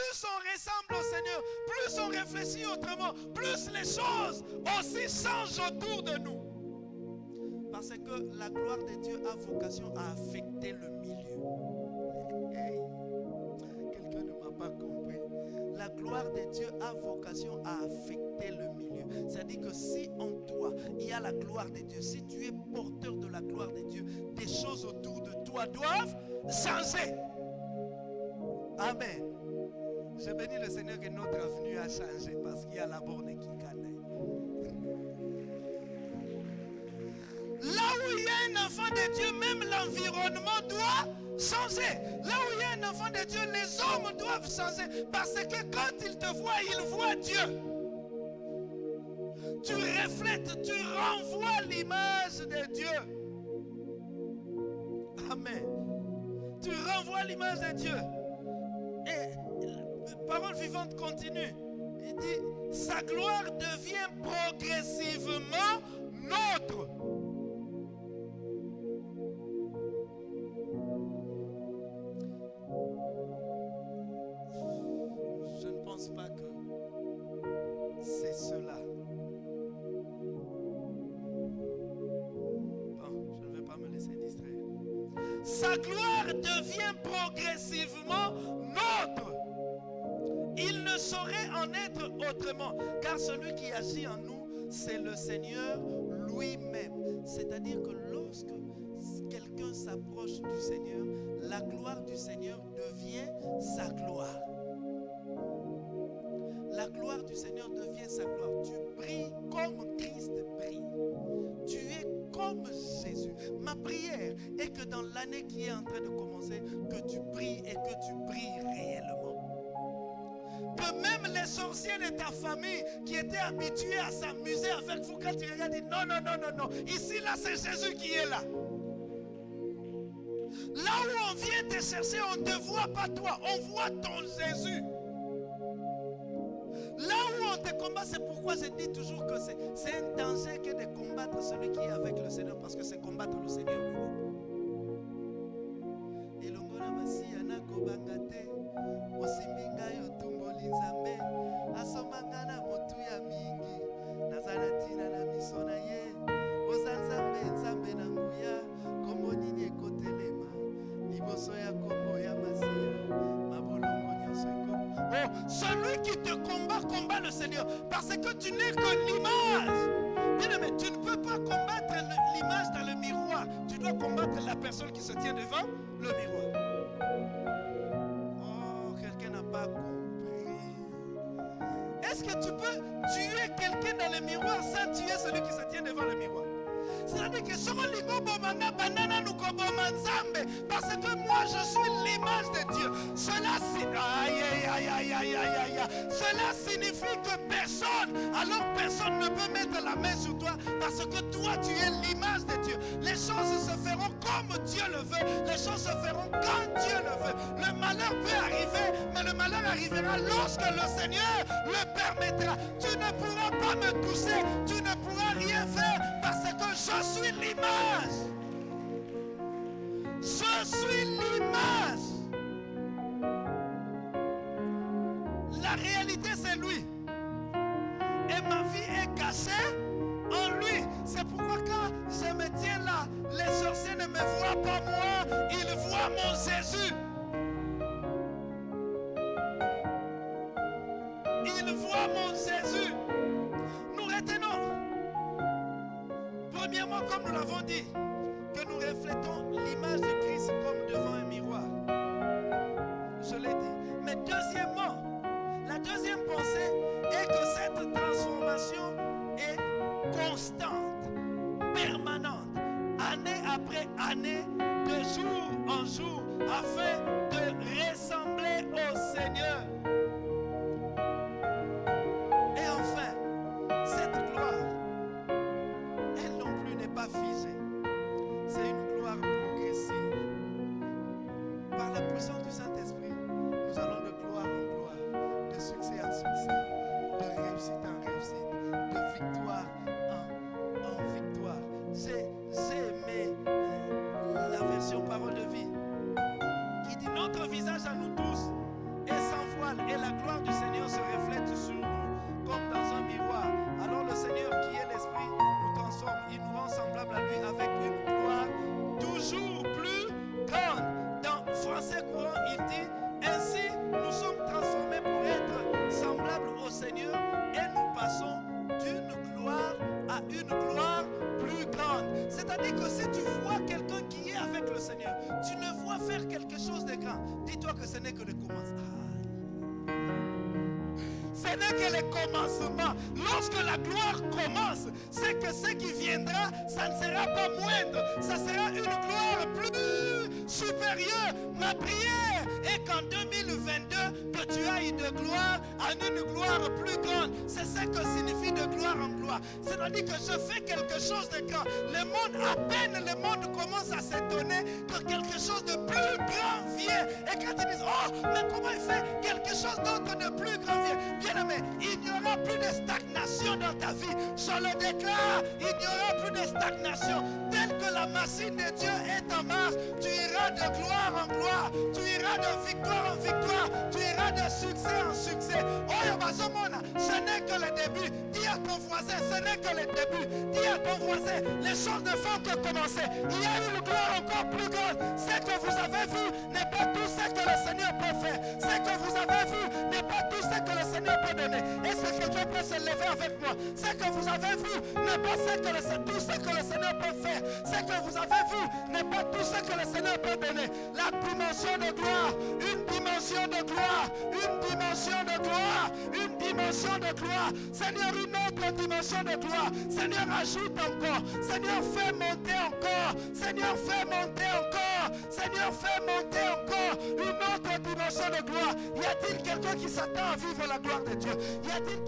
plus on ressemble au Seigneur, plus on réfléchit autrement, plus les choses aussi changent autour de nous. Parce que la gloire de Dieu a vocation à affecter le milieu. Quelqu'un ne m'a pas compris. La gloire de Dieu a vocation à affecter le milieu. C'est-à-dire que si en toi, il y a la gloire de Dieu, si tu es porteur de la gloire de Dieu, des choses autour de toi doivent changer. Amen. Je bénis le Seigneur que notre avenue a changé parce qu'il y a la borne qui connaît. Là où il y a un enfant de Dieu, même l'environnement doit changer. Là où il y a un enfant de Dieu, les hommes doivent changer. Parce que quand ils te voient, ils voient Dieu. Tu reflètes, tu renvoies l'image de Dieu. Amen. Tu renvoies l'image de Dieu. Parole vivante continue. Il dit, sa gloire devient progressivement nôtre. Je ne pense pas que c'est cela. Bon, je ne vais pas me laisser distraire. Sa gloire devient progressivement en être autrement, car celui qui agit en nous, c'est le Seigneur lui-même. C'est-à-dire que lorsque quelqu'un s'approche du Seigneur, la gloire du Seigneur devient sa gloire. La gloire du Seigneur devient sa gloire. Tu brilles comme Christ brille. Tu es comme Jésus. Ma prière est que dans l'année qui est en train de commencer, que tu brilles et que tu même les sorciers de ta famille qui étaient habitués à s'amuser avec vous quand regardent, disent non, non, non, non, non. Ici, là, c'est Jésus qui est là. Là où on vient te chercher, on ne te voit pas toi, on voit ton Jésus. Là où on te combat, c'est pourquoi je dis toujours que c'est un danger que de combattre celui qui est avec le Seigneur, parce que c'est combattre le Seigneur elongo osimbi seigneur parce que tu n'es que l'image bien aimé tu ne peux pas combattre l'image dans le miroir. Tu dois combattre la personne qui se tient devant le miroir. Oh quelqu'un n'a pas compris. Est-ce que tu peux tuer quelqu'un dans le miroir sans tuer celui qui se tient c'est-à-dire que banana parce que moi je suis l'image de Dieu. Cela, cela signifie que personne alors personne ne peut mettre la main sur toi parce que toi tu es l'image de Dieu. Les choses se feront comme Dieu le veut. Les choses se feront quand Dieu le veut. Le malheur peut arriver mais le malheur arrivera lorsque le Seigneur le permettra. Tu ne pourras pas me toucher tu ne pourras rien faire je suis l'image je suis l'image la réalité c'est lui et ma vie est cachée en lui. C'est pourquoi quand je me tiens là, les sorciers ne me voient pas moi, ils voient mon Jésus. Ils voient mon Jésus. Comme nous l'avons dit, que nous reflétons l'image de Christ comme devant un miroir. Je l'ai dit. Mais deuxièmement, la deuxième pensée est que cette transformation est constante, permanente, année après année, de jour en jour, afin de ressembler au Seigneur. Que ce n'est que le commencement. Ce n'est que le commencement. Lorsque la gloire commence, c'est que ce qui viendra, ça ne sera pas moindre. Ça sera une gloire plus supérieure. Ma prière est qu'en 2022, que tu ailles de gloire à une gloire plus grande. C'est ce que signifie de gloire en gloire. C'est-à-dire que je fais quelque chose de grand. Le monde, à peine le monde commence à s'étonner que quelque chose de plus grand disent, oh, mais comment il fait quelque chose d'autre de plus grand vient Bien aimé, il n'y aura plus de stagnation dans ta vie. Je le déclare, il n'y aura plus de stagnation. Telle que la machine de Dieu est en marche, tu de gloire en gloire. Tu iras de victoire en victoire. Tu iras de succès en succès. Oh, Bazomona, ce n'est que le début. Dis à ton voisin, ce n'est que le début. Dis à ton voisin, les choses ne font que commencer. Il y a une gloire encore plus grande. Ce que vous avez vu n'est pas tout ce que le Seigneur peut faire. Ce que vous avez vu n'est Est-ce que quelqu'un peut se lever avec moi Ce que vous avez vu n'est pas ce que tout ce que le Seigneur peut faire. Ce que vous avez vu n'est pas tout ce que le Seigneur peut donner. La dimension de gloire, une dimension de gloire, une dimension de gloire, une dimension de gloire. Seigneur, une autre dimension de gloire. Seigneur, ajoute encore. Seigneur, fais monter encore. Seigneur, fais monter encore. Seigneur, fais monter encore une autre de gloire. Y a-t-il quelqu'un qui s'attend à vivre la gloire de Dieu? Y a-t-il